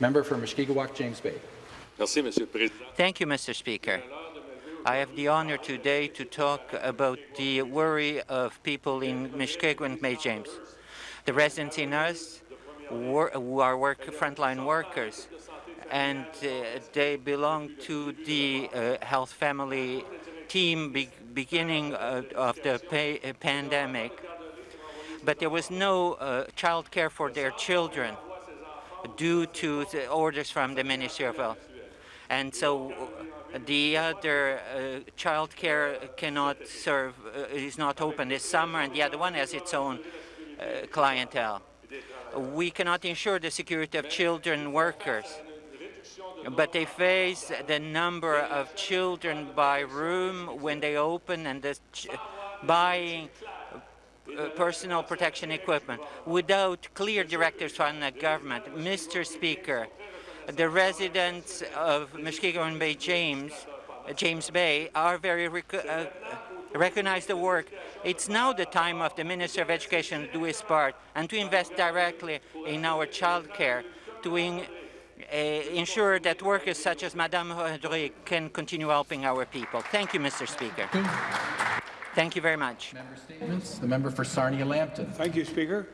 Member for Mushkegowuk, James Bay. Thank you, Mr. Speaker. I have the honour today to talk about the worry of people in Mushkegowuk and May James. The residents in us who are work, frontline workers, and uh, they belong to the uh, health family team be beginning uh, of the pandemic. But there was no uh, child care for their children due to the orders from the Ministry of Health. And so the other uh, child care cannot serve, uh, is not open this summer, and the other one has its own uh, clientele. We cannot ensure the security of children workers, but they face the number of children by room when they open and the buying personal protection equipment without clear directives from the government. Mr. Speaker, the residents of Mushkegowuk and Bay James, uh, James Bay are very rec uh, recognize the work. It's now the time of the Minister of Education to do his part and to invest directly in our child care to in, uh, ensure that workers such as Madame Rodrigue can continue helping our people. Thank you, Mr. Speaker. Thank you very much. Member statements. The member for Sarnia-Lambton. Thank you, Speaker.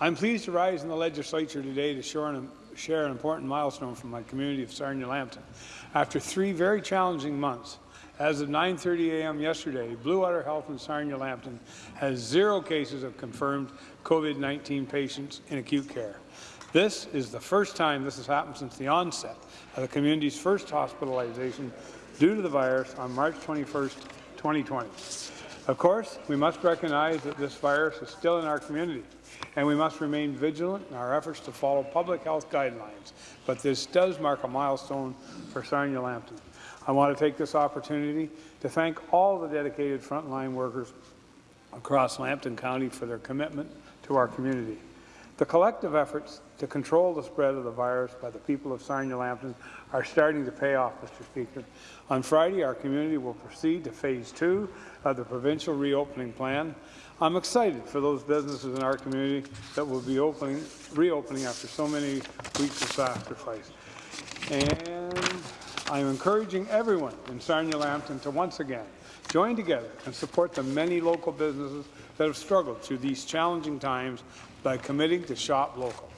I'm pleased to rise in the legislature today to share an, share an important milestone from my community of Sarnia-Lambton. After three very challenging months, as of 9.30 a.m. yesterday, Bluewater Health in Sarnia-Lambton has zero cases of confirmed COVID-19 patients in acute care. This is the first time this has happened since the onset of the community's first hospitalization due to the virus on March 21, 2020. Of course, we must recognize that this virus is still in our community, and we must remain vigilant in our efforts to follow public health guidelines. But this does mark a milestone for Sarnia-Lambton. I want to take this opportunity to thank all the dedicated frontline workers across Lambton County for their commitment to our community. The collective efforts to control the spread of the virus by the people of Sarnia-Lambton are starting to pay off, Mr. Speaker. On Friday, our community will proceed to phase two of the provincial reopening plan. I'm excited for those businesses in our community that will be opening, reopening after so many weeks of sacrifice. And I'm encouraging everyone in Sarnia-Lambton to once again join together and support the many local businesses that have struggled through these challenging times by committing to shop local.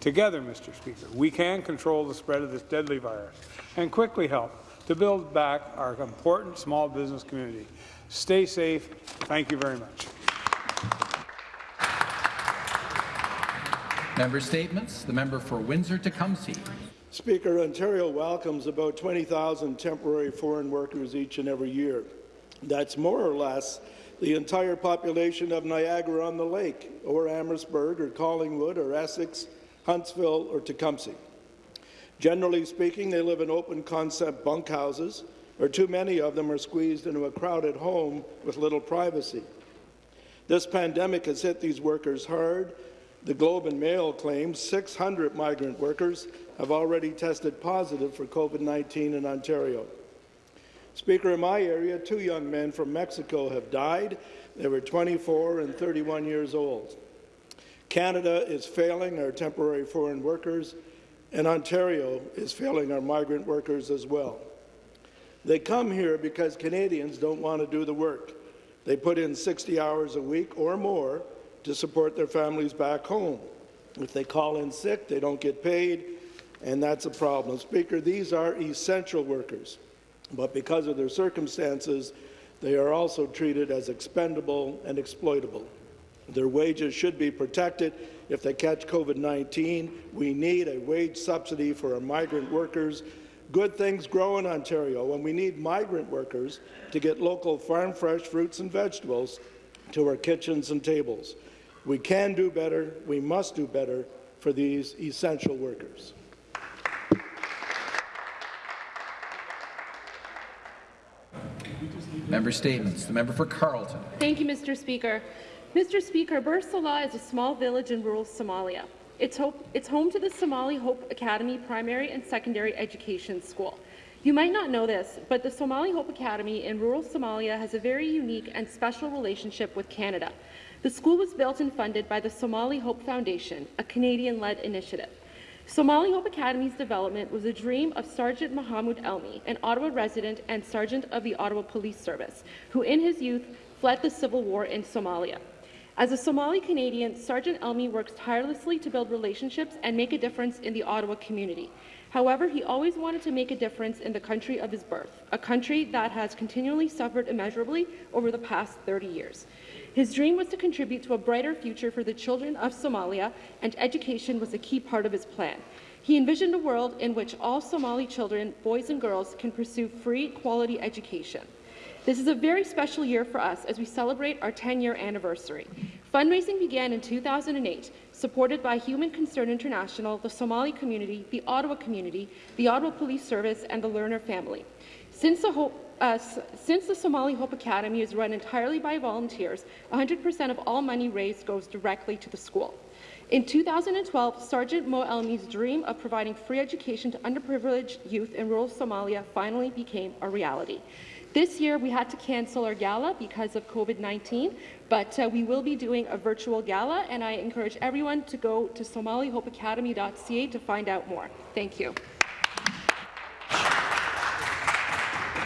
Together, Mr. Speaker, we can control the spread of this deadly virus and quickly help to build back our important small business community. Stay safe. Thank you very much. Member statements. The member for Windsor-Tecumseh. Speaker, Ontario welcomes about 20,000 temporary foreign workers each and every year. That's more or less the entire population of Niagara-on-the-Lake, or Amherstburg, or Collingwood, or Essex, Huntsville, or Tecumseh. Generally speaking, they live in open-concept bunkhouses, or too many of them are squeezed into a crowded home with little privacy. This pandemic has hit these workers hard. The Globe and Mail claims 600 migrant workers have already tested positive for COVID-19 in Ontario. Speaker, in my area, two young men from Mexico have died. They were 24 and 31 years old. Canada is failing our temporary foreign workers, and Ontario is failing our migrant workers as well. They come here because Canadians don't want to do the work. They put in 60 hours a week or more to support their families back home. If they call in sick, they don't get paid, and that's a problem. Speaker, these are essential workers, but because of their circumstances, they are also treated as expendable and exploitable. Their wages should be protected if they catch COVID-19. We need a wage subsidy for our migrant workers. Good things grow in Ontario, and we need migrant workers to get local farm-fresh fruits and vegetables to our kitchens and tables. We can do better. We must do better for these essential workers. Member Statements. The member for Carleton. Thank you, Mr. Speaker. Mr. Speaker, Bursala is a small village in rural Somalia. It's, hope, it's home to the Somali Hope Academy primary and secondary education school. You might not know this, but the Somali Hope Academy in rural Somalia has a very unique and special relationship with Canada. The school was built and funded by the Somali Hope Foundation, a Canadian-led initiative. Somali Hope Academy's development was a dream of Sergeant Mohammed Elmi, an Ottawa resident and sergeant of the Ottawa Police Service, who in his youth fled the civil war in Somalia. As a Somali Canadian, Sergeant Elmi works tirelessly to build relationships and make a difference in the Ottawa community. However, he always wanted to make a difference in the country of his birth, a country that has continually suffered immeasurably over the past 30 years. His dream was to contribute to a brighter future for the children of Somalia, and education was a key part of his plan. He envisioned a world in which all Somali children, boys and girls, can pursue free, quality education. This is a very special year for us as we celebrate our 10-year anniversary. Fundraising began in 2008, supported by Human Concern International, the Somali community, the Ottawa community, the Ottawa Police Service, and the Lerner family. Since the, Hope, uh, since the Somali Hope Academy is run entirely by volunteers, 100% of all money raised goes directly to the school. In 2012, Sergeant Mo Elmi's dream of providing free education to underprivileged youth in rural Somalia finally became a reality. This year, we had to cancel our gala because of COVID-19, but uh, we will be doing a virtual gala, and I encourage everyone to go to somalihopeacademy.ca to find out more. Thank you.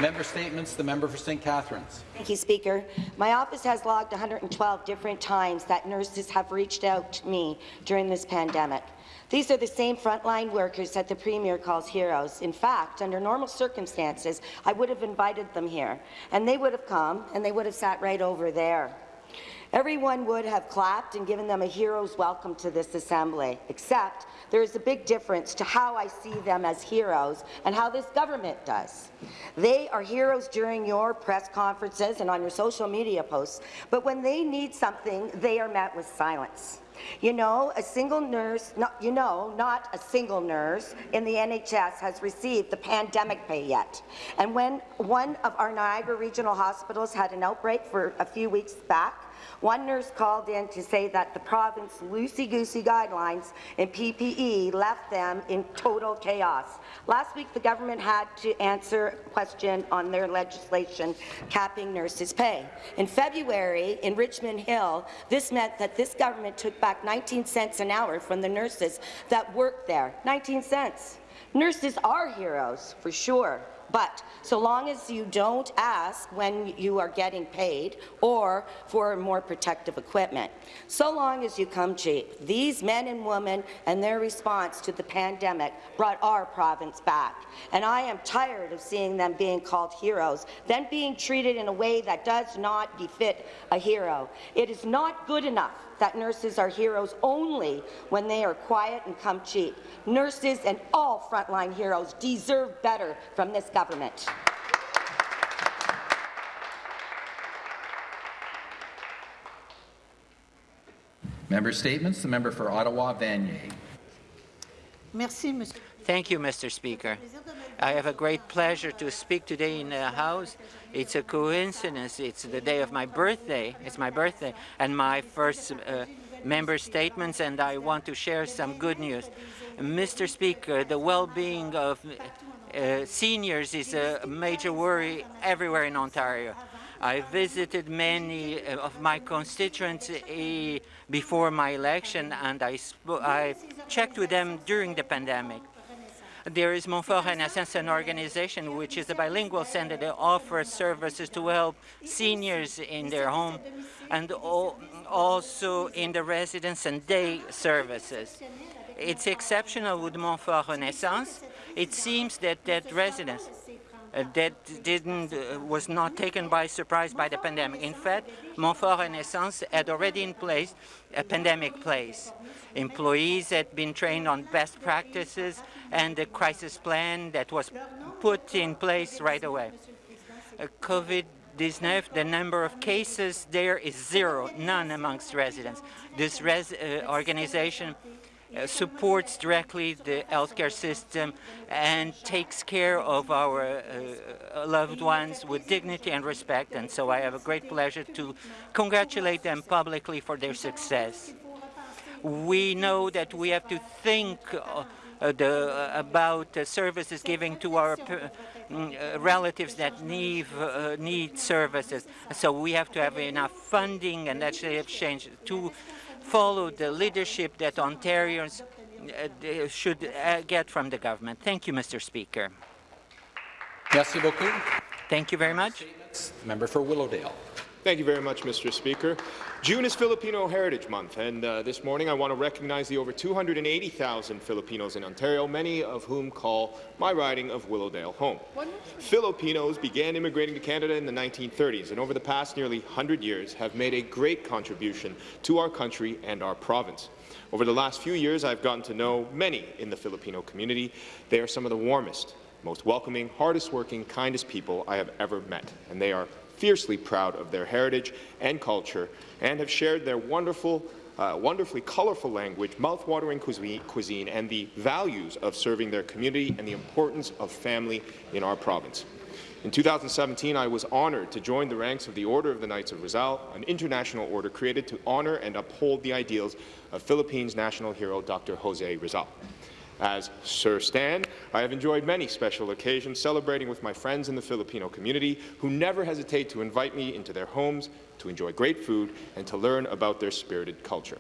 Member statements. The member for St. Catharines. Thank you, Speaker. My office has logged 112 different times that nurses have reached out to me during this pandemic. These are the same frontline workers that the Premier calls heroes. In fact, under normal circumstances, I would have invited them here, and they would have come, and they would have sat right over there. Everyone would have clapped and given them a hero's welcome to this assembly, except there is a big difference to how I see them as heroes and how this government does. They are heroes during your press conferences and on your social media posts, but when they need something, they are met with silence. You know, a single nurse, not, you know, not a single nurse in the NHS has received the pandemic pay yet. And when one of our Niagara regional hospitals had an outbreak for a few weeks back, one nurse called in to say that the province loosey-goosey guidelines in PPE left them in total chaos. Last week, the government had to answer a question on their legislation capping nurses' pay. In February, in Richmond Hill, this meant that this government took back 19 cents an hour from the nurses that work there. 19 cents. Nurses are heroes, for sure. But so long as you don't ask when you are getting paid or for more protective equipment, so long as you come cheap, these men and women and their response to the pandemic brought our province back. And I am tired of seeing them being called heroes, then being treated in a way that does not befit a hero. It is not good enough that nurses are heroes only when they are quiet and come cheap. Nurses and all frontline heroes deserve better from this government. Member statements. The member for Ottawa Vanier. Merci, monsieur. Thank you, Mr. Speaker. I have a great pleasure to speak today in the House. It's a coincidence. It's the day of my birthday. It's my birthday and my first uh, member statements, and I want to share some good news. Mr. Speaker, the well-being of uh, seniors is a major worry everywhere in Ontario. I visited many uh, of my constituents uh, before my election, and I, I checked with them during the pandemic. There is Montfort Renaissance, an organization which is a bilingual center that offers services to help seniors in their home and also in the residence and day services. It's exceptional with Montfort Renaissance. It seems that that residence uh, that didn't uh, was not taken by surprise by the pandemic. In fact, Montfort Renaissance had already in place a pandemic place. Employees had been trained on best practices and the crisis plan that was put in place right away. Uh, COVID-19, the number of cases there is zero, none amongst residents. This res organization uh, supports directly the healthcare system and takes care of our uh, loved ones with dignity and respect. And so I have a great pleasure to congratulate them publicly for their success. We know that we have to think uh, the, about services given to our relatives that need, uh, need services. So we have to have enough funding and legislative change to follow the leadership that Ontarians uh, should uh, get from the government. Thank you, Mr. Speaker. Merci beaucoup. Thank you very much. Member for Willowdale. Thank you very much, Mr. Speaker. June is Filipino Heritage Month, and uh, this morning I want to recognize the over 280,000 Filipinos in Ontario, many of whom call my riding of Willowdale home. Filipinos began immigrating to Canada in the 1930s, and over the past nearly 100 years have made a great contribution to our country and our province. Over the last few years, I've gotten to know many in the Filipino community. They are some of the warmest, most welcoming, hardest working, kindest people I have ever met, and they are fiercely proud of their heritage and culture and have shared their wonderful, uh, wonderfully colorful language, mouth-watering cuisine, cuisine, and the values of serving their community and the importance of family in our province. In 2017, I was honoured to join the ranks of the Order of the Knights of Rizal, an international order created to honour and uphold the ideals of Philippines national hero Dr. Jose Rizal. As Sir Stan, I have enjoyed many special occasions celebrating with my friends in the Filipino community who never hesitate to invite me into their homes to enjoy great food and to learn about their spirited culture.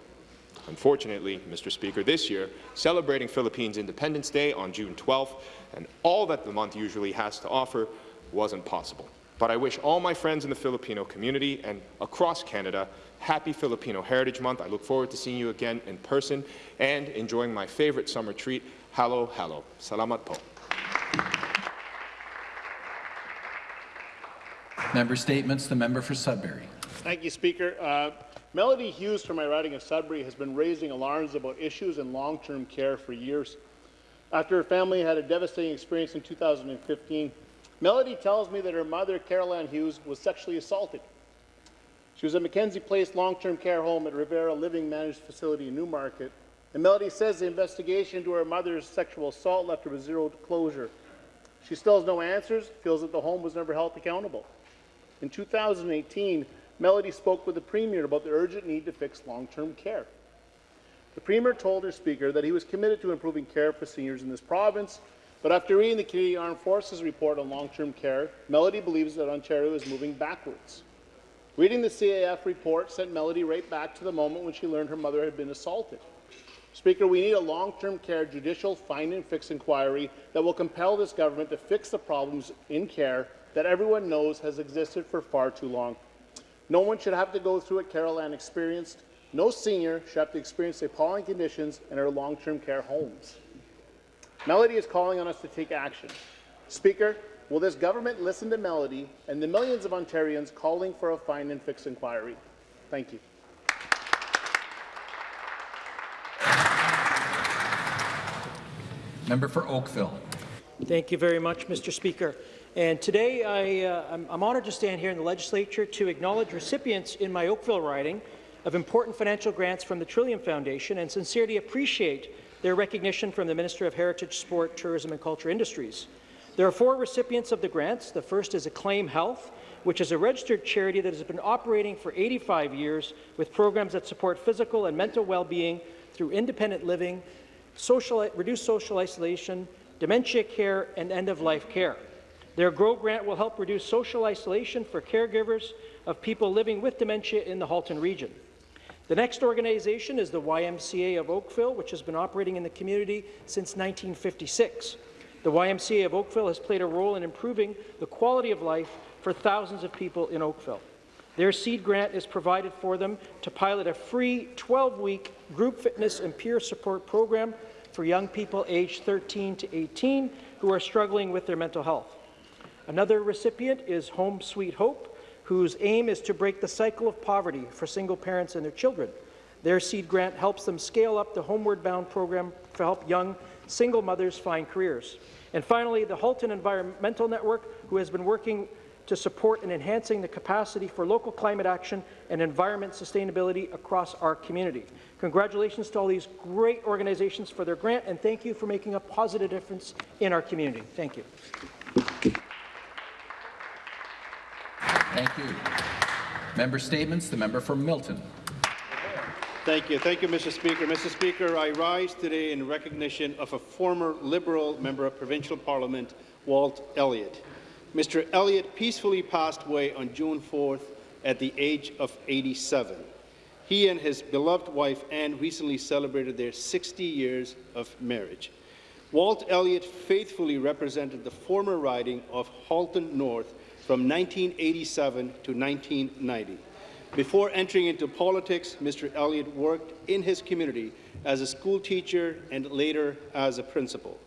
Unfortunately, Mr. Speaker, this year, celebrating Philippines Independence Day on June 12th and all that the month usually has to offer wasn't possible. But I wish all my friends in the Filipino community and across Canada happy Filipino Heritage Month. I look forward to seeing you again in person and enjoying my favorite summer treat, halo halo. Salamat po. Member statements. The member for Sudbury. Thank you, Speaker. Uh, Melody Hughes from my riding of Sudbury has been raising alarms about issues in long-term care for years. After her family had a devastating experience in 2015, Melody tells me that her mother, Carol Ann Hughes, was sexually assaulted. She was at Mackenzie Place long-term care home at Revera Living Managed Facility in Newmarket. And Melody says the investigation into her mother's sexual assault left her with zero closure. She still has no answers, feels that the home was never held accountable. In 2018, Melody spoke with the Premier about the urgent need to fix long-term care. The Premier told her Speaker that he was committed to improving care for seniors in this province, but after reading the Canadian Armed Forces report on long-term care, Melody believes that Ontario is moving backwards. Reading the CAF report sent Melody right back to the moment when she learned her mother had been assaulted. Speaker, we need a long-term care judicial find and fix inquiry that will compel this government to fix the problems in care that everyone knows has existed for far too long. No one should have to go through what Carol Ann experienced. No senior should have to experience the appalling conditions in our long-term care homes. Melody is calling on us to take action. Speaker, will this government listen to Melody and the millions of Ontarians calling for a find and fix inquiry? Thank you. Member for Oakville. Thank you very much, Mr. Speaker. And today I, uh, I'm, I'm honoured to stand here in the legislature to acknowledge recipients in my Oakville riding of important financial grants from the Trillium Foundation and sincerely appreciate their recognition from the Minister of Heritage, Sport, Tourism and Culture Industries. There are four recipients of the grants. The first is Acclaim Health, which is a registered charity that has been operating for 85 years with programs that support physical and mental well-being through independent living, social, reduced social isolation, dementia care, and end-of-life care. Their GROW grant will help reduce social isolation for caregivers of people living with dementia in the Halton region. The next organization is the YMCA of Oakville, which has been operating in the community since 1956. The YMCA of Oakville has played a role in improving the quality of life for thousands of people in Oakville. Their seed grant is provided for them to pilot a free 12-week group fitness and peer support program for young people aged 13 to 18 who are struggling with their mental health. Another recipient is Home Suite Hope, whose aim is to break the cycle of poverty for single parents and their children. Their seed grant helps them scale up the Homeward Bound program to help young single mothers find careers. And finally, the Halton Environmental Network, who has been working to support and enhancing the capacity for local climate action and environment sustainability across our community. Congratulations to all these great organizations for their grant, and thank you for making a positive difference in our community. Thank you. Thank you. Member statements. The member for Milton. Thank you. Thank you, Mr. Speaker. Mr. Speaker, I rise today in recognition of a former Liberal member of Provincial Parliament, Walt Elliott. Mr. Elliott peacefully passed away on June 4th at the age of 87. He and his beloved wife Anne recently celebrated their 60 years of marriage. Walt Elliott faithfully represented the former riding of Halton North from 1987 to 1990. Before entering into politics, Mr. Elliott worked in his community as a school teacher and later as a principal.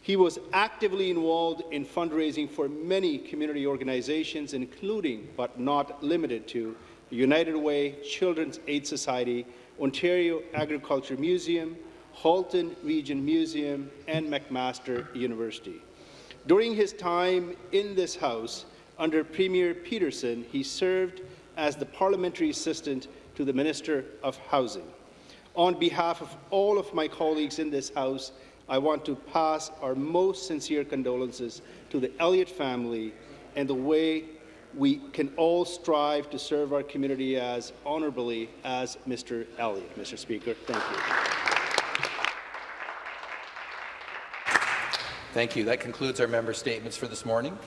He was actively involved in fundraising for many community organizations, including, but not limited to, United Way, Children's Aid Society, Ontario Agriculture Museum, Halton Region Museum, and McMaster University. During his time in this House, under Premier Peterson, he served as the parliamentary assistant to the Minister of Housing. On behalf of all of my colleagues in this House, I want to pass our most sincere condolences to the Elliott family and the way we can all strive to serve our community as honourably as Mr. Elliott. Mr. Speaker, thank you. Thank you. That concludes our member statements for this morning.